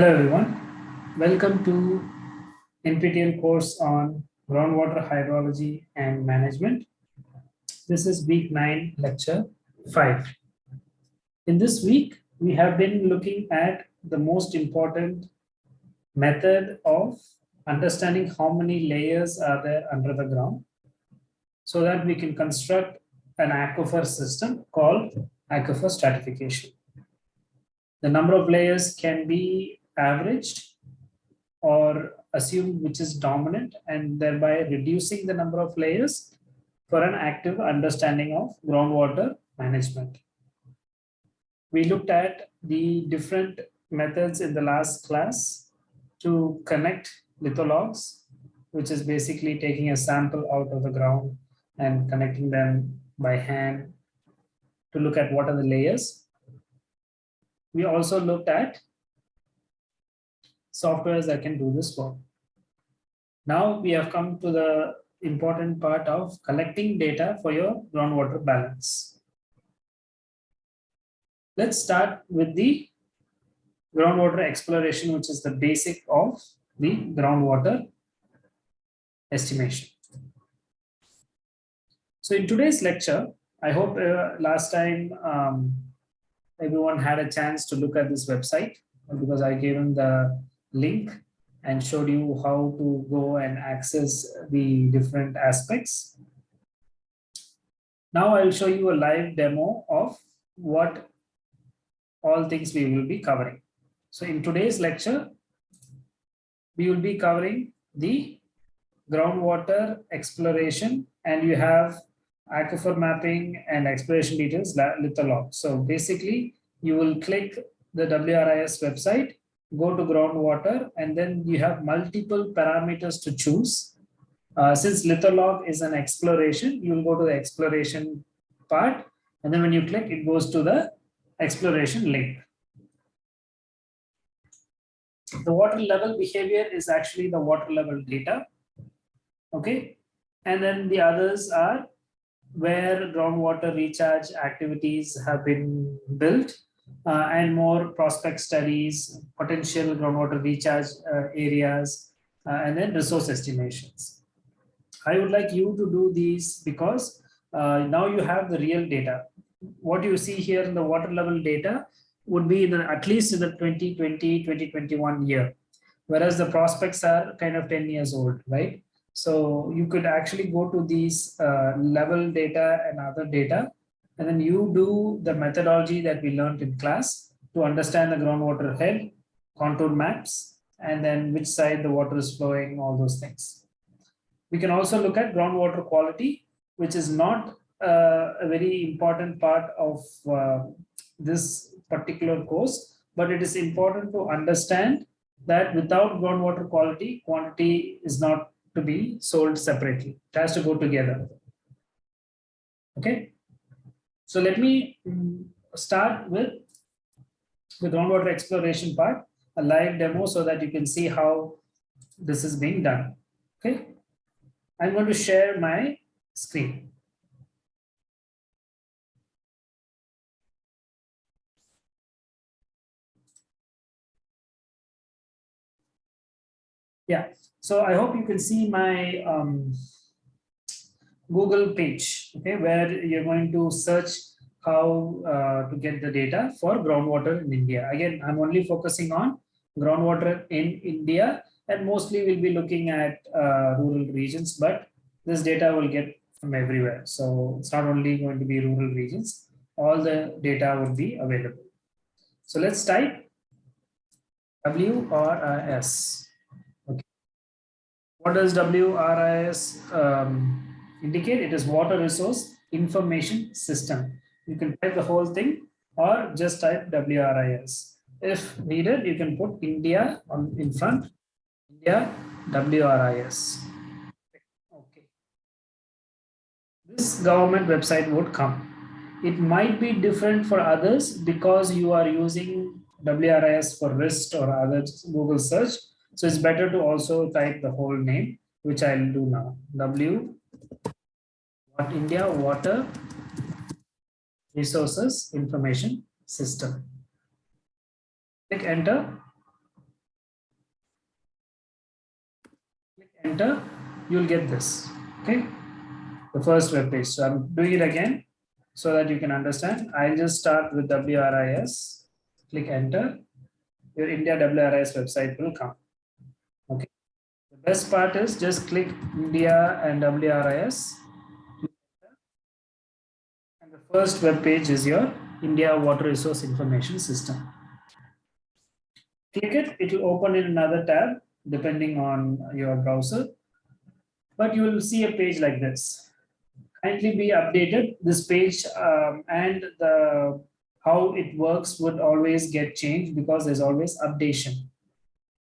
Hello everyone, welcome to NPTEL course on groundwater hydrology and management. This is week 9 lecture 5. In this week, we have been looking at the most important method of understanding how many layers are there under the ground so that we can construct an aquifer system called aquifer stratification. The number of layers can be averaged or assumed which is dominant and thereby reducing the number of layers for an active understanding of groundwater management. We looked at the different methods in the last class to connect lithologs, which is basically taking a sample out of the ground and connecting them by hand to look at what are the layers. We also looked at softwares that can do this work. Now we have come to the important part of collecting data for your groundwater balance. Let's start with the groundwater exploration, which is the basic of the groundwater estimation. So in today's lecture, I hope uh, last time um, everyone had a chance to look at this website because I gave them the link and showed you how to go and access the different aspects. Now I'll show you a live demo of what all things we will be covering. So in today's lecture, we will be covering the groundwater exploration and you have aquifer mapping and exploration details litholog. So basically you will click the WRIS website go to groundwater, and then you have multiple parameters to choose. Uh, since litholog is an exploration, you will go to the exploration part, and then when you click, it goes to the exploration link. The water level behavior is actually the water level data. Okay. And then the others are where groundwater recharge activities have been built uh, and more prospect studies, potential groundwater recharge uh, areas, uh, and then resource estimations. I would like you to do these because now you have the real data. What you see here in the water level data would be the, at least in the 2020, 2021 year, whereas the prospects are kind of 10 years old, right? So you could actually go to these uh, level data and other data and then you do the methodology that we learned in class to understand the groundwater head, contour maps, and then which side the water is flowing, all those things. We can also look at groundwater quality, which is not uh, a very important part of uh, this particular course, but it is important to understand that without groundwater quality, quantity is not to be sold separately. It has to go together. Okay. So let me mm, start with the groundwater exploration part, a live demo so that you can see how this is being done. Okay. I'm going to share my screen. Yeah, so I hope you can see my um, Google page, okay, where you're going to search how uh, to get the data for groundwater in India. Again, I'm only focusing on groundwater in India and mostly we'll be looking at uh, rural regions, but this data will get from everywhere. So it's not only going to be rural regions, all the data would be available. So let's type WRIS. Okay. What does WRIS um, indicate it is water resource information system. You can type the whole thing or just type WRIS. If needed, you can put India on in front, India WRIS. Okay. This government website would come. It might be different for others because you are using WRIS for RIST or other Google search. So it's better to also type the whole name, which I'll do now. W what India Water Resources Information System. Click enter. Click enter, you'll get this. Okay. The first web page. So I'm doing it again so that you can understand. I'll just start with WRIS. Click enter. Your India WRIS website will come. Best part is just click India and WRIS. And the first web page is your India Water Resource Information System. Click it, it will open in another tab depending on your browser. But you will see a page like this. Kindly be updated. This page um, and the how it works would always get changed because there's always updation.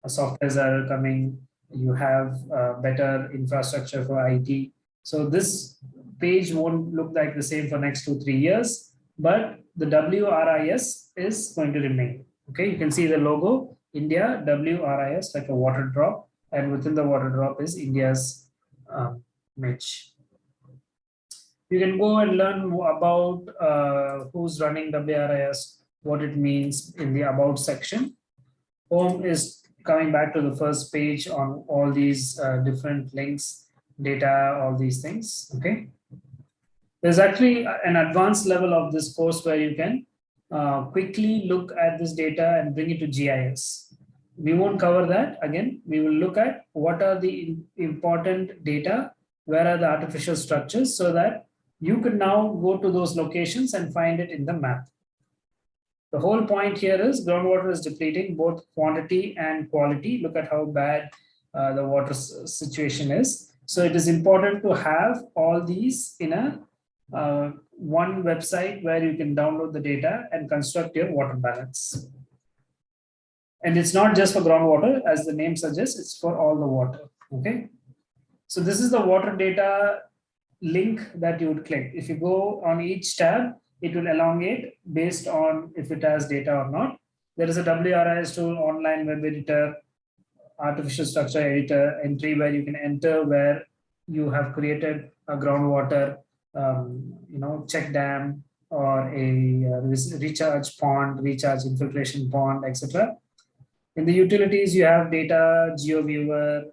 Softwares are coming, you have uh, better infrastructure for IT. So this page won't look like the same for next two, three years, but the WRIS is going to remain. Okay, you can see the logo India WRIS like a water drop and within the water drop is India's image. You can go and learn about uh, who's running WRIS, what it means in the about section. Home is coming back to the first page on all these uh, different links, data, all these things. Okay. There's actually an advanced level of this course where you can uh, quickly look at this data and bring it to GIS. We won't cover that. Again, we will look at what are the important data, where are the artificial structures so that you can now go to those locations and find it in the map. The whole point here is groundwater is depleting both quantity and quality. Look at how bad uh, the water situation is. So it is important to have all these in a uh, one website where you can download the data and construct your water balance. And it's not just for groundwater, as the name suggests, it's for all the water. Okay. So this is the water data link that you would click. If you go on each tab, it will elongate based on if it has data or not. There is a WRIS tool, online web editor, artificial structure editor entry where you can enter where you have created a groundwater um, you know, check dam or a uh, recharge pond, recharge infiltration pond, etc. In the utilities, you have data, GeoViewer,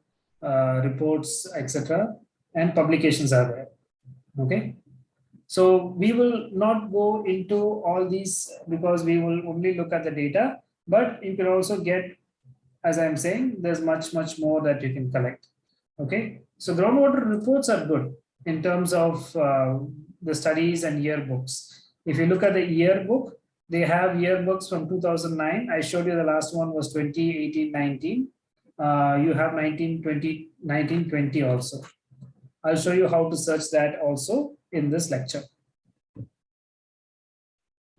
uh, reports, etc. And publications are there. Okay. So we will not go into all these because we will only look at the data, but you can also get, as I'm saying, there's much, much more that you can collect. Okay. So groundwater reports are good in terms of uh, the studies and yearbooks. If you look at the yearbook, they have yearbooks from 2009. I showed you the last one was 2018-19. Uh, you have 1920, 1920 also. I'll show you how to search that also in this lecture.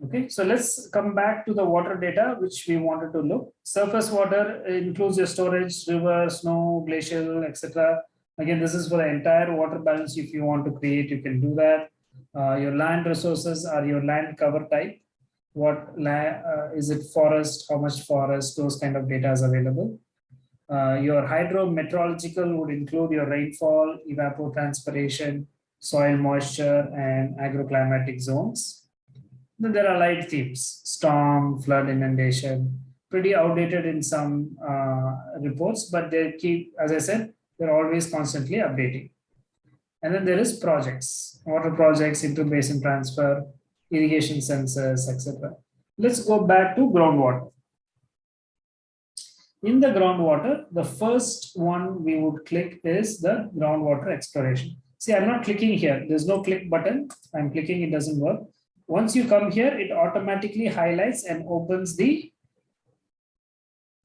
Okay, so let's come back to the water data, which we wanted to look. Surface water includes your storage, river, snow, glacial, etc. Again, this is for the entire water balance. If you want to create, you can do that. Uh, your land resources are your land cover type. What land, uh, is it forest, how much forest, those kind of data is available. Uh, your hydrometeorological would include your rainfall, evapotranspiration, soil moisture, and agroclimatic zones. Then there are light themes, storm, flood, inundation, pretty outdated in some uh, reports, but they keep, as I said, they're always constantly updating. And then there is projects, water projects, inter-basin transfer, irrigation census, etc. Let's go back to groundwater. In the groundwater, the first one we would click is the groundwater exploration. See, I'm not clicking here. There's no click button. I'm clicking, it doesn't work. Once you come here, it automatically highlights and opens the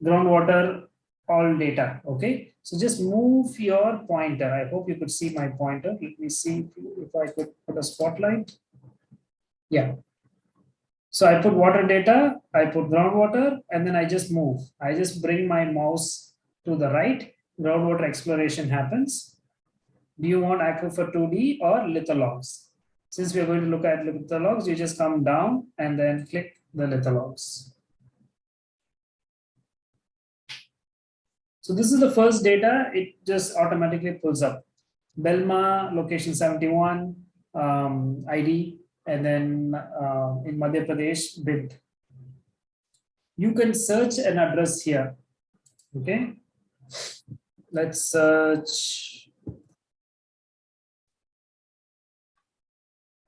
groundwater all data. Okay. So just move your pointer. I hope you could see my pointer. Let me see if I could put a spotlight. Yeah. So I put water data, I put groundwater, and then I just move. I just bring my mouse to the right. Groundwater exploration happens. Do you want aquifer 2D or lithologs? Since we're going to look at lithologs, you just come down and then click the lithologs. So this is the first data. It just automatically pulls up. Belma, location 71, um, ID, and then uh, in Madhya Pradesh, BID. You can search an address here. Okay. let's search.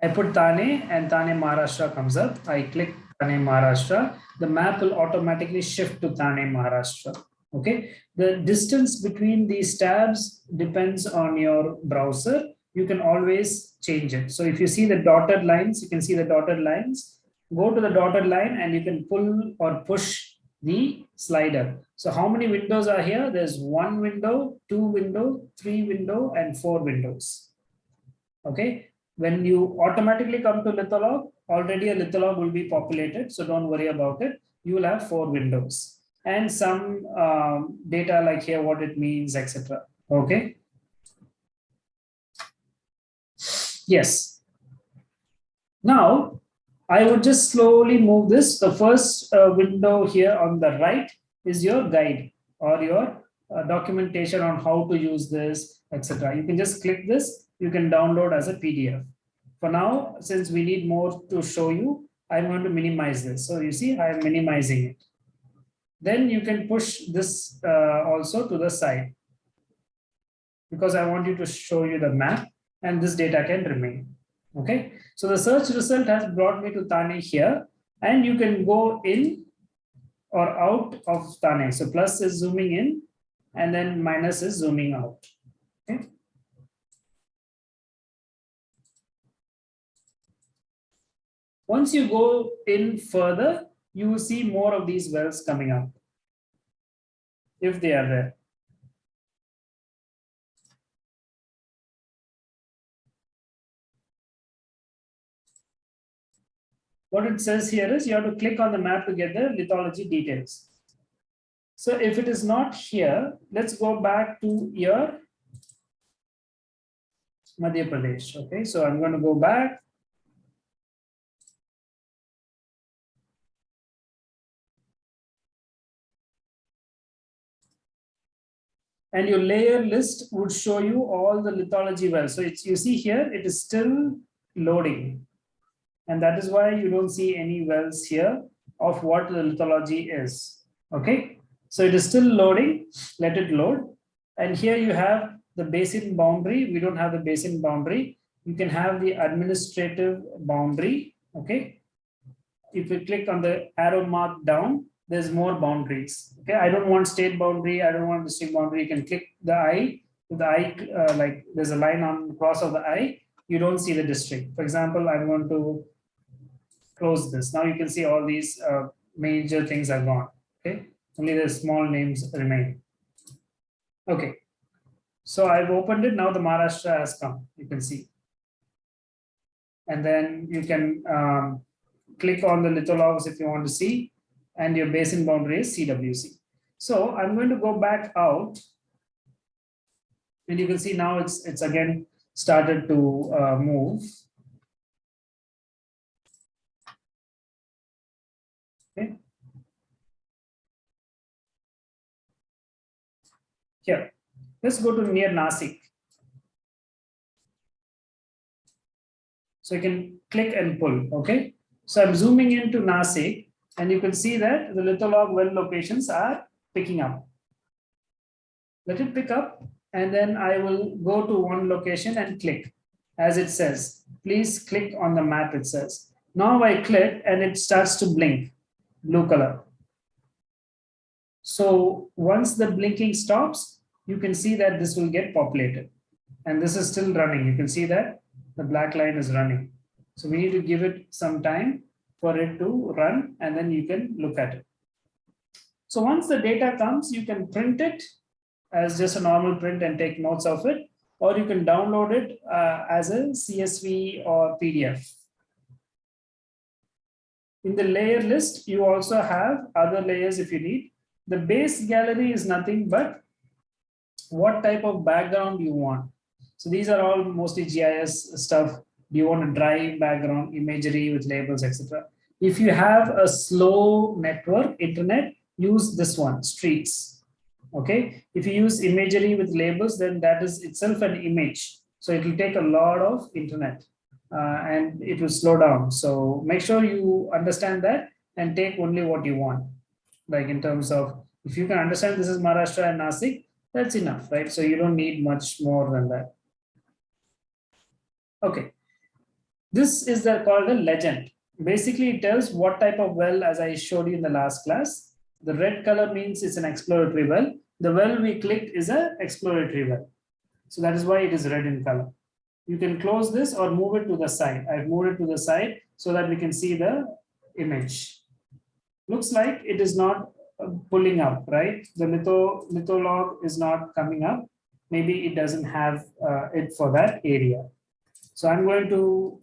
I put Thane and Thane Maharashtra comes up. I click Thane Maharashtra. The map will automatically shift to Thane Maharashtra. Okay. The distance between these tabs depends on your browser. You can always change it. So if you see the dotted lines, you can see the dotted lines. Go to the dotted line and you can pull or push the slider. So how many windows are here? There's one window, two window, three window, and four windows. Okay. When you automatically come to Litholog, already a Litholog will be populated. So don't worry about it. You will have four windows and some um, data like here, what it means, etc. Okay. Yes. Now, I would just slowly move this. The first uh, window here on the right is your guide or your uh, documentation on how to use this, etc. You can just click this, you can download as a PDF. For now, since we need more to show you, I'm going to minimize this. So you see, I'm minimizing it. Then you can push this uh, also to the side because I want you to show you the map and this data can remain. Okay, so the search result has brought me to Thane here, and you can go in or out of Thane. So plus is zooming in, and then minus is zooming out. Okay. Once you go in further, you will see more of these wells coming up if they are there. What it says here is you have to click on the map to get the lithology details. So if it is not here, let's go back to your Madhya Pradesh. Okay, so I'm going to go back. And your layer list would show you all the lithology wells. So it's you see here, it is still loading. And that is why you don't see any wells here of what the lithology is. Okay, so it is still loading, let it load. And here you have the basin boundary. We don't have the basin boundary. You can have the administrative boundary. Okay, if you click on the arrow mark down, there's more boundaries. Okay, I don't want state boundary. I don't want district boundary. You can click the eye. The eye, uh, like there's a line on cross of the eye. You don't see the district. For example, I'm going to close this. Now you can see all these uh, major things are gone. Okay, only the small names remain. Okay, so I've opened it. Now the Maharashtra has come. You can see, and then you can um, click on the lithologs if you want to see, and your basin boundary is CWC. So I'm going to go back out, and you can see now it's it's again started to uh, move. Okay. Here, let's go to near Nasik. So you can click and pull, okay? So I'm zooming into Nasik and you can see that the litholog well locations are picking up. Let it pick up and then I will go to one location and click as it says. Please click on the map it says. Now I click and it starts to blink blue color. So once the blinking stops, you can see that this will get populated. And this is still running. You can see that the black line is running. So we need to give it some time for it to run and then you can look at it. So once the data comes, you can print it as just a normal print and take notes of it, or you can download it uh, as a CSV or PDF. In the layer list, you also have other layers if you need. The base gallery is nothing but what type of background you want. So these are all mostly GIS stuff. Do you want a dry background, imagery with labels, etc. If you have a slow network, internet, use this one, streets. Okay. If you use imagery with labels, then that is itself an image. So it will take a lot of internet uh, and it will slow down. So make sure you understand that and take only what you want. Like in terms of, if you can understand this is Maharashtra and Nasik, That's enough, right? So you don't need much more than that. Okay. This is the, called a legend. Basically, it tells what type of well, as I showed you in the last class. The red color means it's an exploratory well. The well we clicked is an exploratory well. So that is why it is red in color. You can close this or move it to the side. I've moved it to the side so that we can see the image. Looks like it is not uh, pulling up, right? The litho, litho log is not coming up. Maybe it doesn't have uh, it for that area. So I'm going to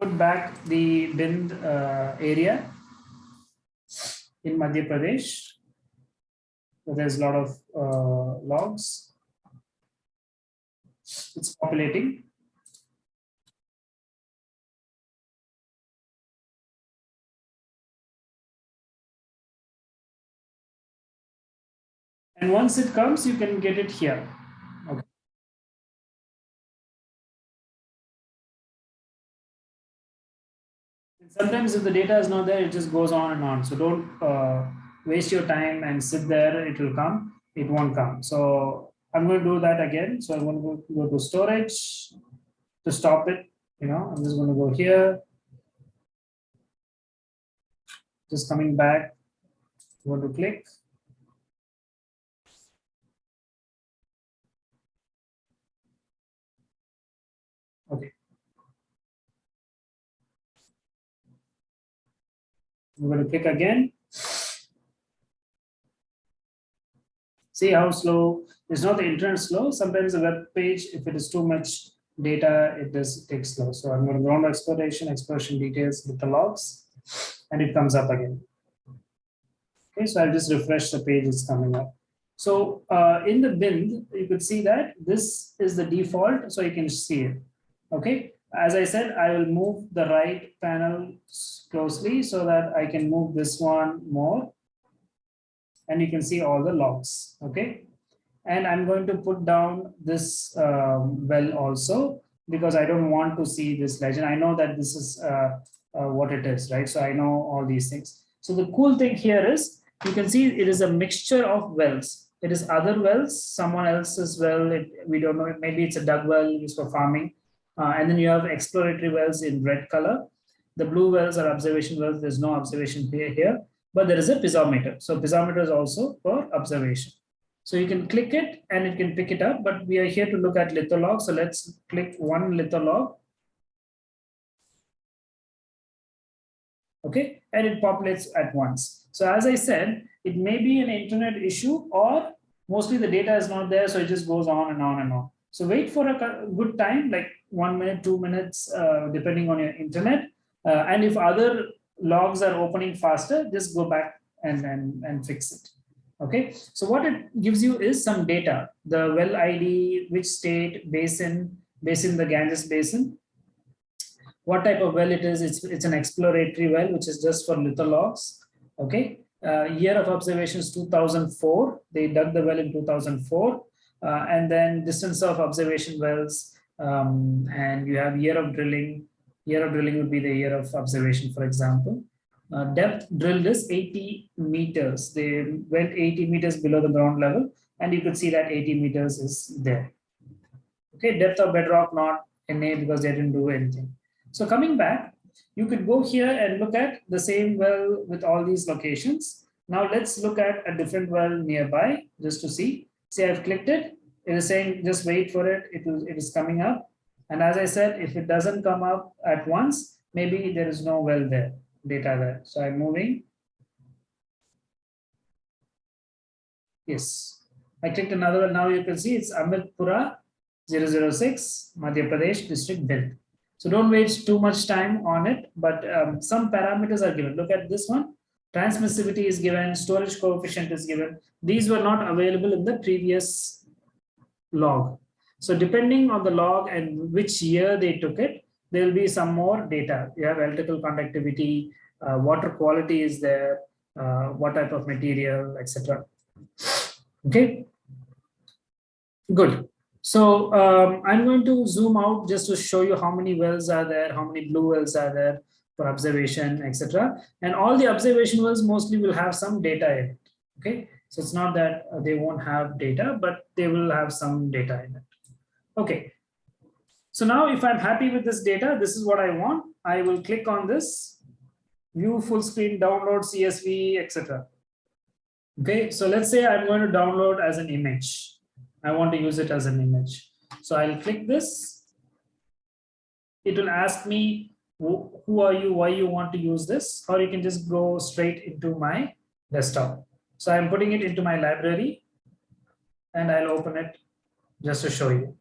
put back the Bhind uh, area in Madhya Pradesh. So there's a lot of uh, logs. It's populating. And once it comes, you can get it here. Okay. Sometimes if the data is not there, it just goes on and on. So don't uh, waste your time and sit there. It will come. It won't come. So I'm going to do that again. So I'm going to go to storage to stop it. You know, I'm just going to go here. Just coming back. I'm going to click. I'm going to click again. See how slow, it's not the internet slow. Sometimes the web page, if it is too much data, it does take slow. So I'm going to go on exploration, exploration details with the logs, and it comes up again. Okay, so I'll just refresh the page, it's coming up. So uh, in the bin, you could see that this is the default, so you can see it. Okay, as I said, I will move the right panel closely so that I can move this one more. And you can see all the logs. Okay, and I'm going to put down this um, well also because I don't want to see this legend. I know that this is uh, uh, what it is, right? So I know all these things. So the cool thing here is you can see it is a mixture of wells. It is other wells, someone else's well. It, we don't know. Maybe it's a dug well used for farming uh, and then you have exploratory wells in red color. The blue wells are observation wells. There's no observation here, but there is a piezometer. So piezometer is also for observation. So you can click it and it can pick it up, but we are here to look at litholog. So let's click one litholog. Okay, and it populates at once. So as I said, it may be an internet issue or mostly the data is not there. So it just goes on and on and on. So wait for a good time, like one minute, two minutes, uh, depending on your internet. Uh, and if other logs are opening faster, just go back and, and, and fix it. Okay, so what it gives you is some data, the well ID, which state, basin, basin, the Ganges basin, what type of well it is. It's, it's an exploratory well, which is just for lithologs. Okay, uh, year of observations 2004. They dug the well in 2004. Uh, and then distance of observation wells, um, and you have year of drilling. Year of drilling would be the year of observation, for example. Uh, depth drilled is 80 meters. They went 80 meters below the ground level, and you could see that 80 meters is there. Okay, depth of bedrock not NA because they didn't do anything. So coming back, you could go here and look at the same well with all these locations. Now let's look at a different well nearby just to see. Say I've clicked it, it is saying just wait for it, it, will, it is coming up. And as I said, if it doesn't come up at once, maybe there is no well there, data there. So I'm moving. Yes, I clicked another one. Now you can see it's Amitpura 006, Madhya Pradesh district built. So don't waste too much time on it, but um, some parameters are given. Look at this one transmissivity is given, storage coefficient is given. These were not available in the previous log. So depending on the log and which year they took it, there will be some more data. You have electrical conductivity, uh, water quality is there, uh, what type of material, etc. Okay, good. So um, I'm going to zoom out just to show you how many wells are there, how many blue wells are there for observation, etc. And all the observation wells mostly will have some data in it. Okay. So it's not that uh, they won't have data, but they will have some data in it. Okay. So now if I'm happy with this data, this is what I want. I will click on this, view full screen, download CSV, etc. Okay, so let's say I'm going to download as an image. I want to use it as an image. So I'll click this. It will ask me who are you, why you want to use this, or you can just go straight into my desktop. So I'm putting it into my library and I'll open it just to show you.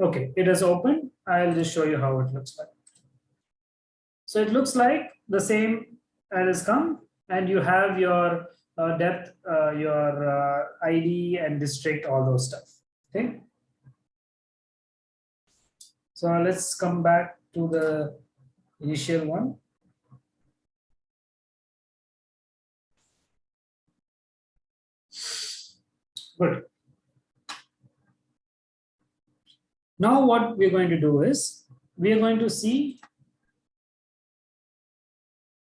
Okay, it is open. I'll just show you how it looks like. So it looks like the same as come and you have your uh, depth, uh, your uh, ID and district, all those stuff. Okay. So let's come back to the initial one. Good. Now what we're going to do is we are going to see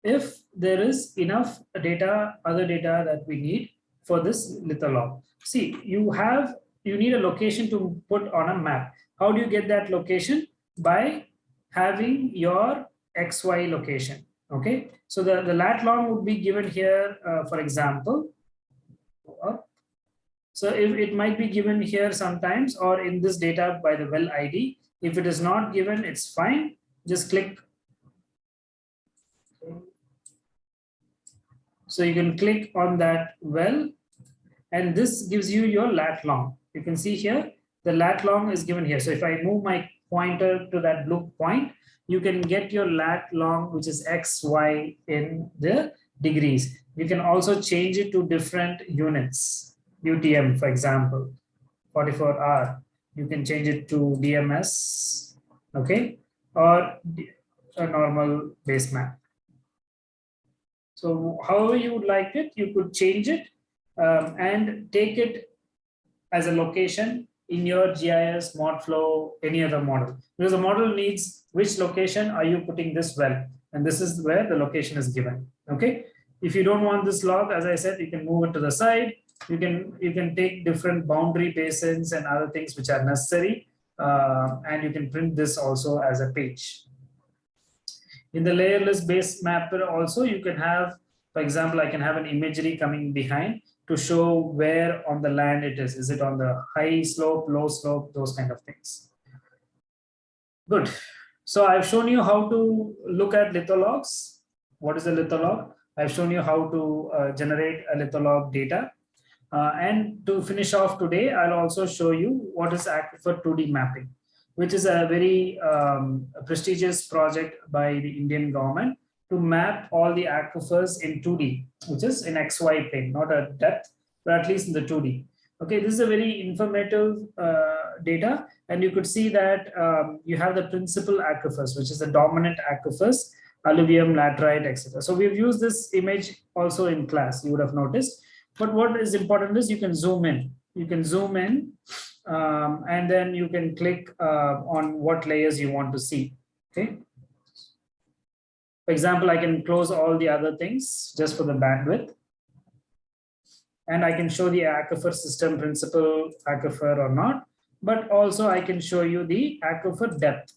if there is enough data, other data that we need for this litholog. See, you have, you need a location to put on a map. How do you get that location? By having your XY location. Okay, so the, the lat long would be given here, uh, for example. So if it might be given here sometimes or in this data by the well ID. If it is not given, it's fine. Just click So you can click on that well, and this gives you your lat long. You can see here, the lat long is given here. So if I move my pointer to that blue point, you can get your lat long, which is X, Y in the degrees. You can also change it to different units, UTM, for example, 44R. You can change it to DMS, okay, or a normal base map. So however you would like it, you could change it um, and take it as a location in your GIS, ModFlow, any other model. Because the model needs which location are you putting this well? And this is where the location is given. Okay. If you don't want this log, as I said, you can move it to the side. You can you can take different boundary basins and other things which are necessary. Uh, and you can print this also as a page. In the layerless base mapper also, you can have, for example, I can have an imagery coming behind to show where on the land it is. Is it on the high slope, low slope, those kind of things. Good. So I've shown you how to look at lithologs. What is a litholog? I've shown you how to uh, generate a litholog data. Uh, and to finish off today, I'll also show you what is Aquifer 2D mapping which is a very um, prestigious project by the Indian government to map all the aquifers in 2D, which is in XY plane, not a depth, but at least in the 2D. Okay, this is a very informative uh, data, and you could see that um, you have the principal aquifers, which is the dominant aquifers, alluvium, laterite, etc. So we've used this image also in class, you would have noticed. But what is important is you can zoom in. You can zoom in um, and then you can click uh, on what layers you want to see. Okay. For example, I can close all the other things just for the bandwidth. And I can show the aquifer system principle, aquifer or not, but also I can show you the aquifer depth.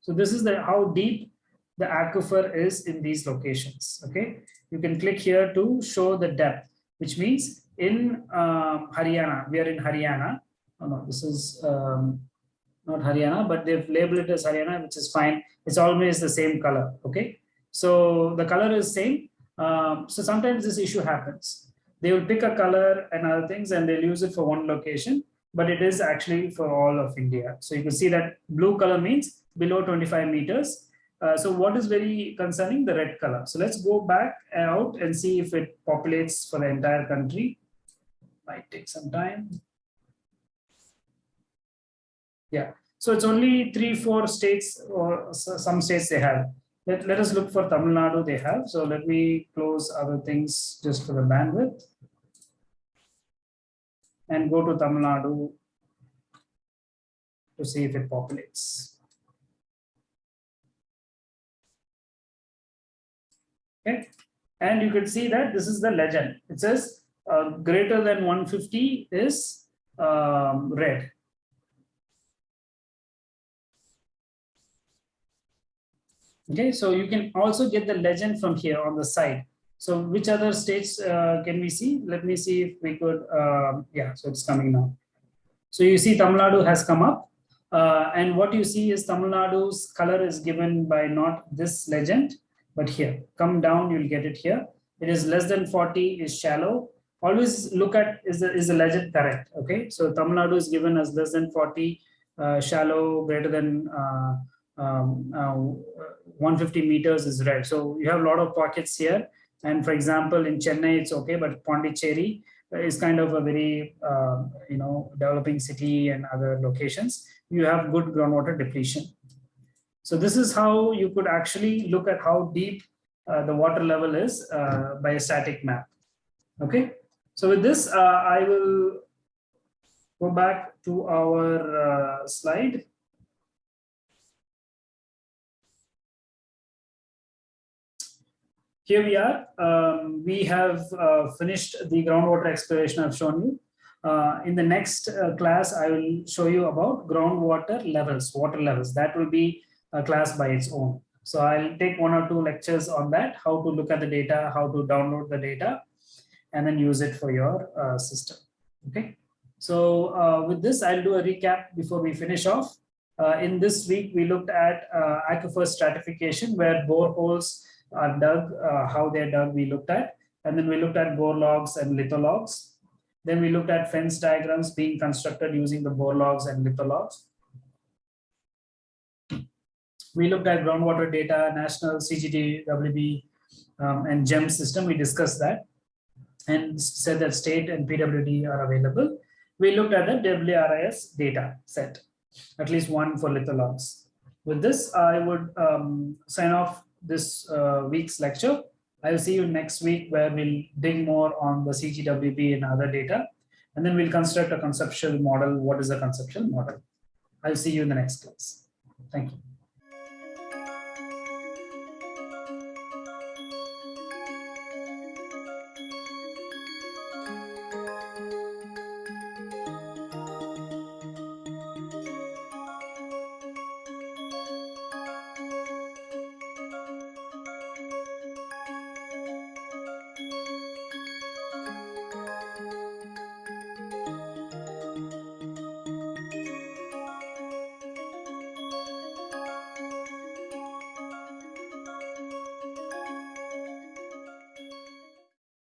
So this is the how deep the aquifer is in these locations. Okay, you can click here to show the depth, which means in um, Haryana, we are in Haryana, oh no, this is um, not Haryana, but they've labeled it as Haryana, which is fine. It's always the same color. Okay. So the color is same. Um, so sometimes this issue happens. They will pick a color and other things and they'll use it for one location, but it is actually for all of India. So you can see that blue color means below 25 meters. Uh, so what is very concerning? The red color. So let's go back out and see if it populates for the entire country. Might take some time. Yeah. So it's only three, four states or some states they have. Let, let us look for Tamil Nadu they have. So let me close other things just for the bandwidth. and go to Tamil Nadu to see if it populates. Okay, and you can see that this is the legend. It says uh, greater than 150 is um, red. Okay, so you can also get the legend from here on the side. So which other states uh, can we see? Let me see if we could, uh, yeah, so it's coming now. So you see Tamil Nadu has come up. Uh, and what you see is Tamil Nadu's color is given by not this legend, but here. Come down, you'll get it here. It is less than 40 is shallow. Always look at is the, is the legend correct? Okay, so Tamil Nadu is given as less than 40, uh, shallow, greater than uh, um, uh, 150 meters is red. So you have a lot of pockets here. And for example, in Chennai, it's okay, but Pondicherry is kind of a very, uh, you know, developing city and other locations. You have good groundwater depletion. So this is how you could actually look at how deep uh, the water level is uh, by a static map. Okay. So with this, uh, I will go back to our slide. Here we are. Um, we have uh, finished the groundwater exploration I've shown you. Uh, in the next uh, class, I will show you about groundwater levels, water levels. That will be a class by its own. So I'll take one or two lectures on that, how to look at the data, how to download the data, and then use it for your uh, system. Okay. So uh, with this, I'll do a recap before we finish off. Uh, in this week, we looked at aquifer stratification, where boreholes are dug, uh, how they're dug, we looked at. And then we looked at bore logs and lithologs. Then we looked at fence diagrams being constructed using the bore logs and lithologs. We looked at groundwater data, national CGWB, um, and GEM system. We discussed that and said that state and PWD are available. We looked at the WRIS data set, at least one for lithologs. With this, I would um, sign off this uh, week's lecture. I'll see you next week where we'll dig more on the CGWB and other data. And then we'll construct a conceptual model. What is a conceptual model? I'll see you in the next class. Thank you.